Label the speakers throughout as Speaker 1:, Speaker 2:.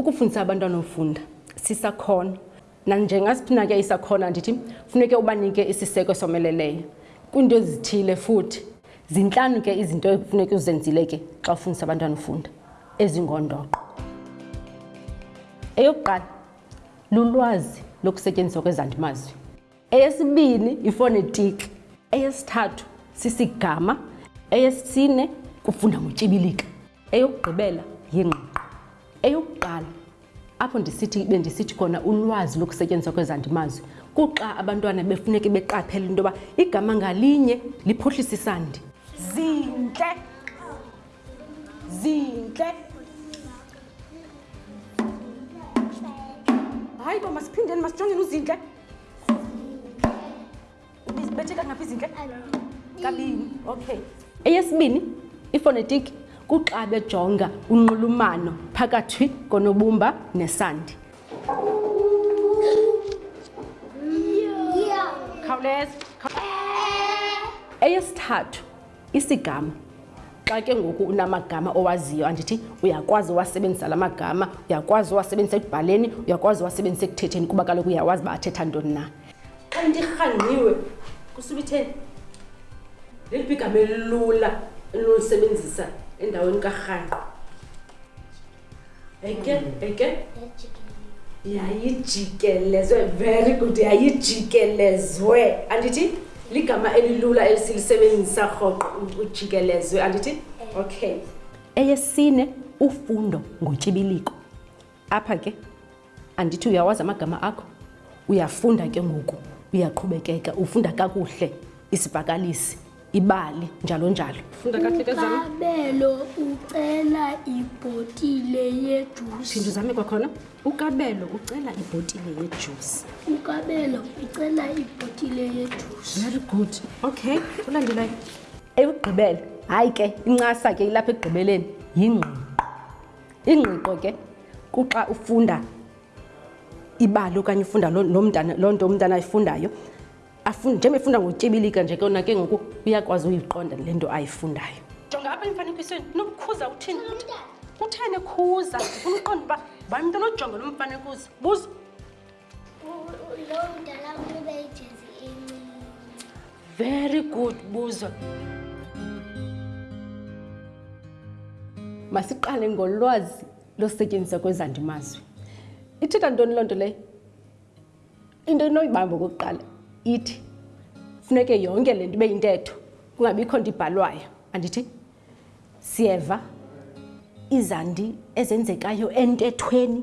Speaker 1: ukufundisa abantwana ufunda sisakhono nanjengasiphi na ke isakhono andithi funeke ubanike isiseko someleleyo kwiinto ezithile futhi zintlanu ke izinto ekufuneka uzenzile ke xa ufundisa abantwana ufunda ezingondoqo eyokuqala Lulwazi lokusetyenziswa kwezandimazwi. Eyesibini yifonetiki. Eyesithathu sisigama. Eyesine kufunda ngotyibilika. Eyokugqibela yingqiqo. Eyokuqala apho ndisithi bendisithi khona ulwazi lokusetyenziswa kwezandimazwi kuxa abantwana befuneke beqaphela into yoba igama ngalinye liphuhlisa isandi. Zintle. zintle hayi bo masiphindeni masijongeni uzintle bezibethe kangaphi izintle kabini okay eyesibini ifonetiki kuxa bejonga unxulumano phakathi konobumba nesandi khawuleza eyesithathu isigama xa ke ngoku unamagama owaziyo andithi uyakwazi uwasebenzisa la magama uyakwazi uwasebenzisa ekubhaleni uyakwazi uwasebenzisa ekuthetheni kuba kaloku uyawazi uba athetha ntoni na xa into irhangqiwe kusuba itheni leliphi igama elilula elilolisebenzisa endaweni karhangqo yayijikelezwe very good yayijikelezwe andithi ligama elilula elisilisebenzisa rhoqo ujikelezwe andithi okay eyesine ufundo ngotyibiliko apha ke andithi uyawazi amagama akho uyafunda ke ngoku uyaqhubekeka ufunda kakuhle isivakalisi ibali njalo njalo funda kahle ke zam
Speaker 2: ukabelo ucela ibhotile yejuice
Speaker 1: phinda uzame kwakhona ukabelo ucela ibhotile yejuice
Speaker 2: ukabelo ucela ibhotile yejuice
Speaker 1: very good okay ulandelayo ekugqibela hayi ke incasa ke ilapha ekugqibeleni yingqoqo Ingqiqo ke kuxa ufunda ibali okanye ufunda loo nto umntana ayifundayo njengoba efunda ngotyibilika nje kona ke ngoku uyakwazi uyiqonda le nto ayifundayo jonga apha emfanekisweni nokukhuza uthini kutheni ekhuza ndifuna uqonda uba bani mntu onojonga lo mfanekuza buza Very good, Buzo. Masiqale ngolwazi losetyenziswa kwezandimazwi. Ithetha ntoni loo nto leyo? Into inoyibamba okokuqala ithi funeke yonke le nto ibe yintetho kungabikho nto ibhalwayo andithi siyeva izandi ezenzekayo entethweni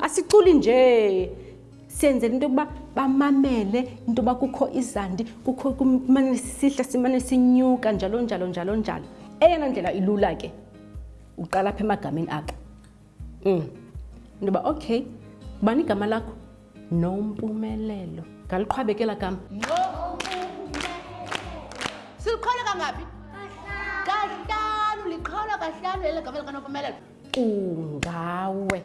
Speaker 1: asiculi nje siyenzela into yokuba bamamele into yoba kukho izandi kukho kumane sisihla simane sinyuka njalo njalo njalo njalo eyona ndlela ilula ke uqala apha emagameni akho um into yoba okay bani igama lakho nompumelelo ngaliqhwabekela kam
Speaker 3: siliqhwele kangaphi kahlanu liqhawula kahlanu elegama likanophumelelo
Speaker 1: ungawe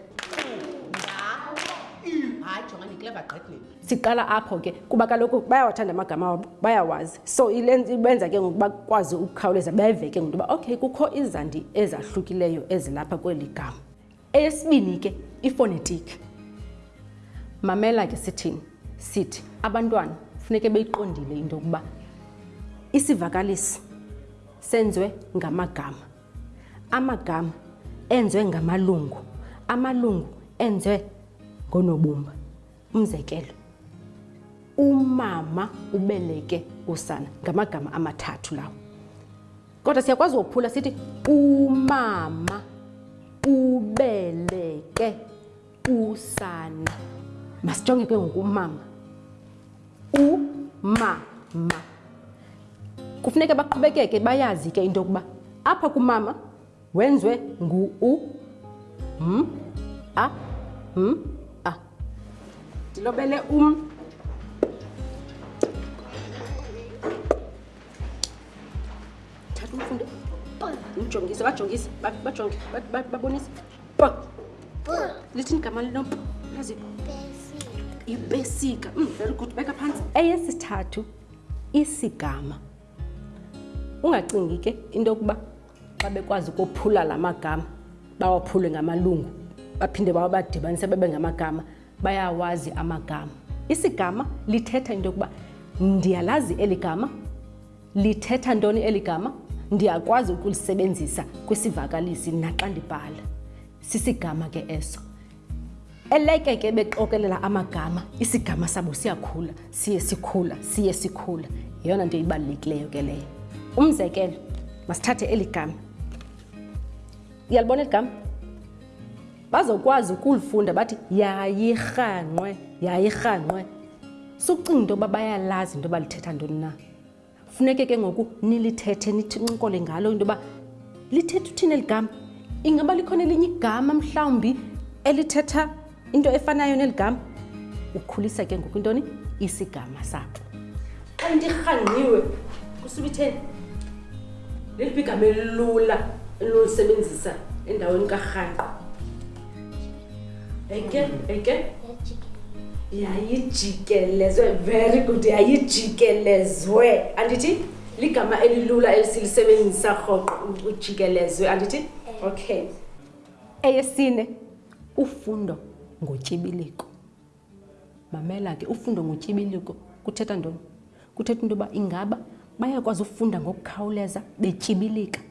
Speaker 1: siqala apho ke kuba kaloku bayawathanda amagama wabo bayawazi so ibenza ke ngoku bakwazi ukukhawuleza beve ke ngokuba okay kukho izandi ezahlukileyo ezilapha kweli gama Eyesibini ke ifonetiki. Mamela ke sithini? Sithi abantwana funeke beyiqondile into yokuba isivakalisi senziwe ngamagama. Amagama enziwe ngamalungu. Amalungu enziwe ngonobumba. umzekelo umama ubeleke usana ngamagama amathathu lawo kodwa siyakwazi wophula sithi umama ubeleke usana masijonge ke ngoku umama umama kufuneka baqhubekeke bayazi ke into yokuba apha kumama Wenzwe ngu u m a m a. Ndilobele um. Thatha umfundo. Umjongise, bajongise, bajonge, babonise. Lithini igama lino? Lazi. Ipesika. Mm, very good. Beka phansi. Eyesithathu isigama. ungacingi ke into yokuba xa bekwazi ukophula la magama bawaphule ngamalungu baphinde bawabadibanise bebe ngamagama bayawazi amagama isigama lithetha into yokuba ndiyalazi eli gama lithetha ntoni eli gama ndiyakwazi ukulisebenzisa kwisivakalisi naxa ndibhala sisigama ke eso eleke ke bexokelela amagama isigama sabo siyakhula siye sikhula siye sikhula yeyona nto ibalulekileyo ke leyo umzekelo masithathe eli gama iyalibona eli gama bazokwazi ukulifunda bathi yayirhanqwe yayirhanqwe sucinga into yoba bayalazi into yoba lithetha ntoni na funeke ke ngoku nilithethe nithincokole ngalo into yoba lithetha uthini eli gama ingaba likhona elinye igama mhlawumbi elithetha into efanayo neli gama ukhulisa ke ngoku intoni isigama sakho xa into irhanqiwe kusubitheni leliphi igama elilula elinosebenzisa endaweni karhanqo Again, again. yayijikelezwe very good yayijikelezwe andithi ligama elilula elisilisebenzisa rhoqo ujikelezwe andithi eh. okay eyesine ufundo ngotyibiliko Mamela ke, ufundo ngotyibiliko kuthetha ntoni? Kuthetha into yoba ingaba bayakwazi ufunda ngokukhawuleza betyibilika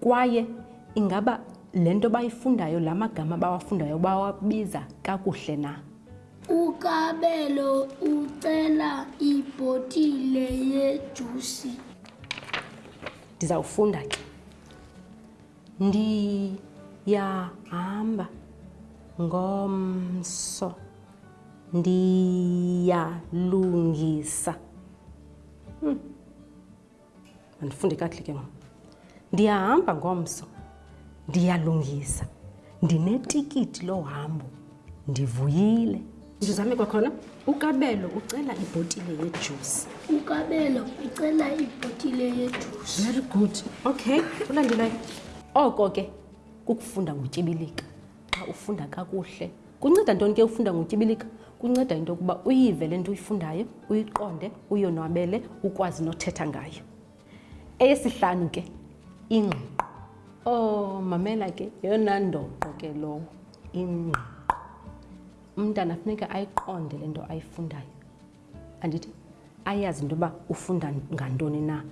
Speaker 1: kwaye ingaba le nto bayifundayo, la magama bawafundayo bawabiza kakuhle na?
Speaker 2: UKabelo ucela ibhotile yejusi.
Speaker 1: Ndizawufunda ke. Ndiyahamba ngomso. Ndiyalungisa. Hmm. Andifunde kakuhle ke ngoku. Ndiyahamba ngomso. Ndiyalungisa. Ndinetikiti lohambo. Ndivuyile. ndizame kwakhona ukabelo ucela ibhotile yejusi
Speaker 2: ukabelo ucela ibhotile yejusi
Speaker 1: very good okay ulandelayo oko ke kukufunda ngotyibilika xa ufunda kakuhle kunceda ntoni ke ufunda ngotyibilika kunceda into yokuba uyive le nto uyifundayo uyiqonde uyonwabele ukwazi nothetha ngayo eyesihlanu ke ingqiqo o oh, mamela ke yeyona ndoqo ke lowo ingqiqo umntana funeka ayiqonde le nto ayifundayo andithi ayazi into yoba ufunda ngantoni na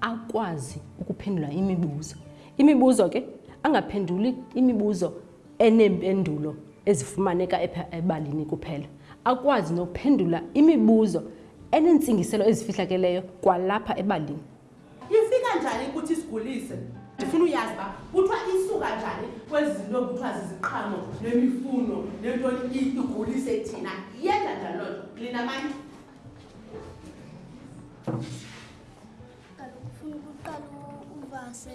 Speaker 1: akwazi ukuphendula imibuzo imibuzo ke angaphenduli imibuzo eneempendulo ezifumaneka ebalini kuphela akwazi nokuphendula imibuzo eneentsingiselo ezifihlakeleyo kwalapha ebalini
Speaker 3: Ifika njani kuthi sigulise? Ndifuna uyazi uba kuthiwa isuka njani kwezi zinto kuthiwa ziziqhamo nemifuno nentoni igulise thina. Yenza njani loo nto? Lina mani.
Speaker 2: Kaloku ufuna ukuqala uvase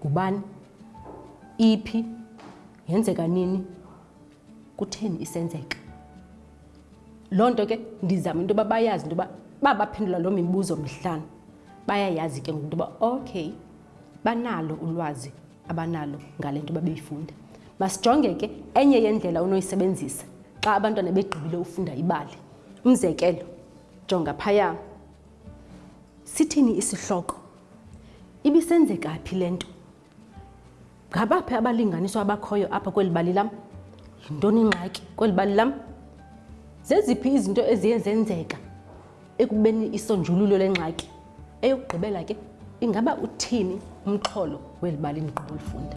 Speaker 1: ngubani iphi yenzeka nini kutheni isenzeka loo nto ke ndizama into yoba bayazi into yoba uba baphendula loo mibuzo mhlana bayayazi ke ngoku into yoba okay banalo ulwazi abanalo ngale nto babeyifunda masijonge ke enye yendlela unoyisebenzisa xa abantwana begqibile ufunda ibali umzekelo jonga phaya sithini isihloko Ibisenzeka phi le nto? Ngabaphi abalinganiswa abakhoyo apha kweli bali lam? Yintoni ingxaki kweli bali lam? Zeziphi izinto eziye zenzeka ekubeni isonjululo lengxaki? Eyokugqibela ke, ingaba uthini umxholo weli bali ndiqoba ulifunda